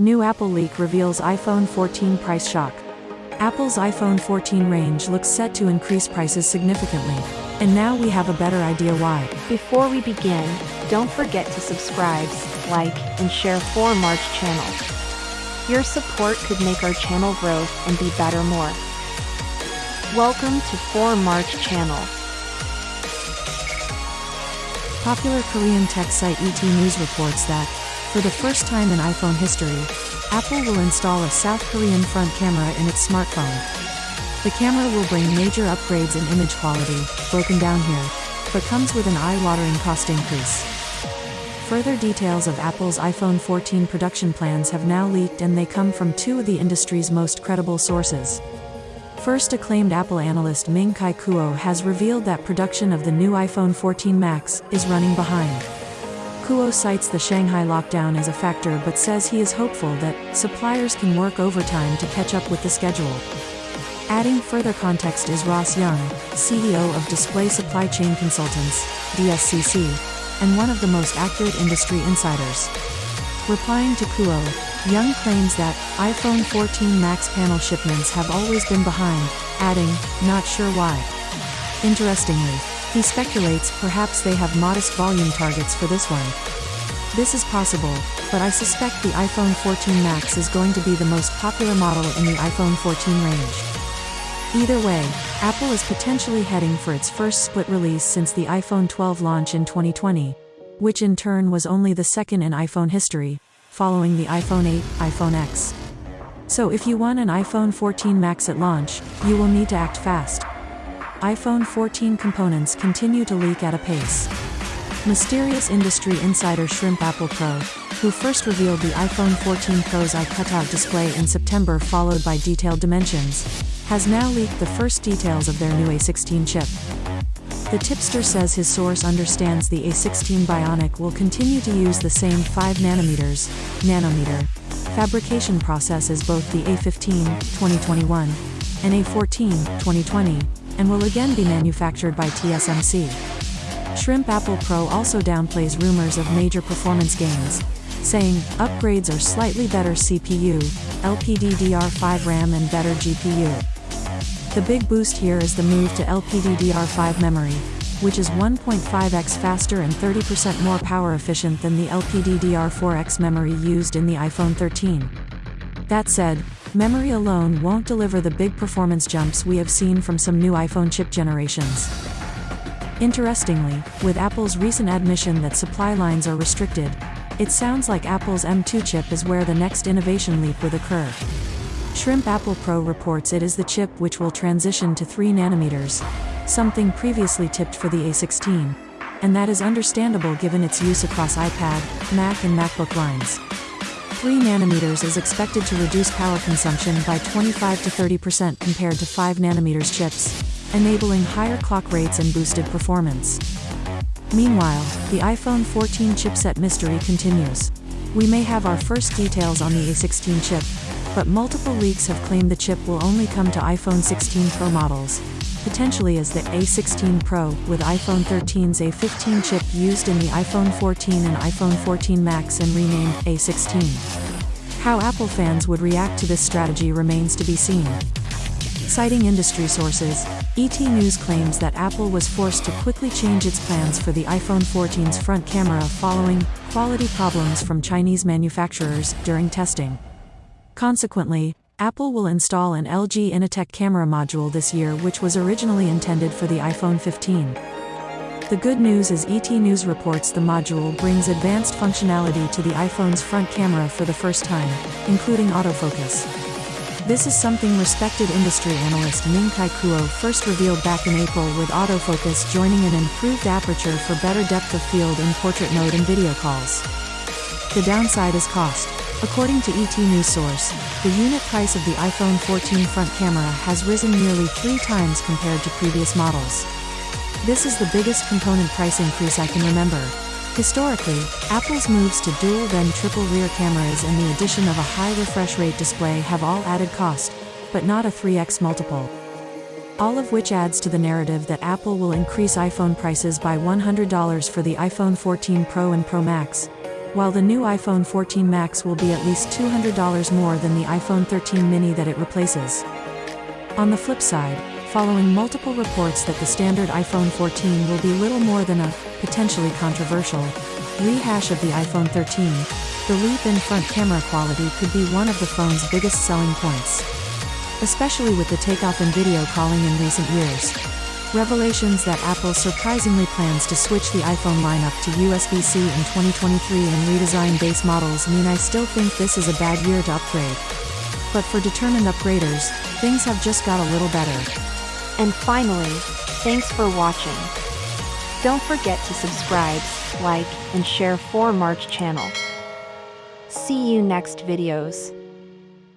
New Apple leak reveals iPhone 14 price shock. Apple's iPhone 14 range looks set to increase prices significantly. And now we have a better idea why. Before we begin, don't forget to subscribe, like, and share for March channel. Your support could make our channel grow and be better more. Welcome to 4 March channel. Popular Korean tech site ET News reports that, for the first time in iPhone history, Apple will install a South Korean front camera in its smartphone. The camera will bring major upgrades in image quality, broken down here, but comes with an eye-watering cost increase. Further details of Apple's iPhone 14 production plans have now leaked and they come from two of the industry's most credible sources. First acclaimed Apple analyst Ming Chi Kuo has revealed that production of the new iPhone 14 Max is running behind. Kuo cites the Shanghai lockdown as a factor but says he is hopeful that suppliers can work overtime to catch up with the schedule. Adding further context is Ross Young, CEO of Display Supply Chain Consultants, DSCC, and one of the most accurate industry insiders. Replying to Kuo, Young claims that iPhone 14 Max panel shipments have always been behind, adding, not sure why. Interestingly, he speculates perhaps they have modest volume targets for this one. This is possible, but I suspect the iPhone 14 Max is going to be the most popular model in the iPhone 14 range. Either way, Apple is potentially heading for its first split release since the iPhone 12 launch in 2020, which in turn was only the second in iPhone history, following the iPhone 8, iPhone X. So if you want an iPhone 14 Max at launch, you will need to act fast iPhone 14 components continue to leak at a pace. Mysterious industry insider Shrimp Apple Pro, who first revealed the iPhone 14 Pro's eye-cutout display in September followed by detailed dimensions, has now leaked the first details of their new A16 chip. The tipster says his source understands the A16 Bionic will continue to use the same 5 nanometers, nanometer, fabrication process as both the A15, 2021, and A14, 2020, and will again be manufactured by TSMC. Shrimp Apple Pro also downplays rumors of major performance gains, saying, upgrades are slightly better CPU, LPDDR5 RAM and better GPU. The big boost here is the move to LPDDR5 memory, which is 1.5x faster and 30% more power efficient than the LPDDR4X memory used in the iPhone 13. That said, Memory alone won't deliver the big performance jumps we have seen from some new iPhone chip generations. Interestingly, with Apple's recent admission that supply lines are restricted, it sounds like Apple's M2 chip is where the next innovation leap would occur. Shrimp Apple Pro reports it is the chip which will transition to 3 nanometers, something previously tipped for the A16, and that is understandable given its use across iPad, Mac and MacBook lines. 3 nanometers is expected to reduce power consumption by 25 to 30% compared to 5 nanometers chips, enabling higher clock rates and boosted performance. Meanwhile, the iPhone 14 chipset mystery continues. We may have our first details on the A16 chip, but multiple leaks have claimed the chip will only come to iPhone 16 Pro models, potentially as the A16 Pro, with iPhone 13's A15 chip used in the iPhone 14 and iPhone 14 Max and renamed A16. How Apple fans would react to this strategy remains to be seen. Citing industry sources, ET News claims that Apple was forced to quickly change its plans for the iPhone 14's front camera following quality problems from Chinese manufacturers during testing. Consequently, Apple will install an LG Innotek camera module this year which was originally intended for the iPhone 15. The good news is ET News reports the module brings advanced functionality to the iPhone's front camera for the first time, including autofocus. This is something respected industry analyst Ming Chi Kuo first revealed back in April with autofocus joining an improved aperture for better depth of field in portrait mode and video calls. The downside is cost. According to ET News source, the unit price of the iPhone 14 front camera has risen nearly three times compared to previous models. This is the biggest component price increase I can remember. Historically, Apple's moves to dual then triple rear cameras and the addition of a high refresh rate display have all added cost, but not a 3x multiple. All of which adds to the narrative that Apple will increase iPhone prices by $100 for the iPhone 14 Pro and Pro Max, while the new iPhone 14 Max will be at least $200 more than the iPhone 13 mini that it replaces. On the flip side, following multiple reports that the standard iPhone 14 will be little more than a, potentially controversial, rehash of the iPhone 13, the leap in front camera quality could be one of the phone's biggest selling points. Especially with the takeoff in video calling in recent years. Revelations that Apple surprisingly plans to switch the iPhone lineup to USB-C in 2023 and redesign base models mean I still think this is a bad year to upgrade. But for determined upgraders, things have just got a little better. And finally, thanks for watching. Don't forget to subscribe, like, and share for March channel. See you next videos.